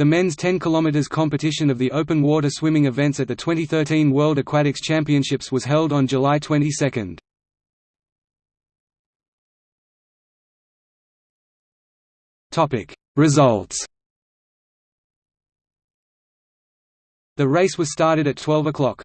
The men's 10 km competition of the open water swimming events at the 2013 World Aquatics Championships was held on July 22. Results The race was started at 12 o'clock.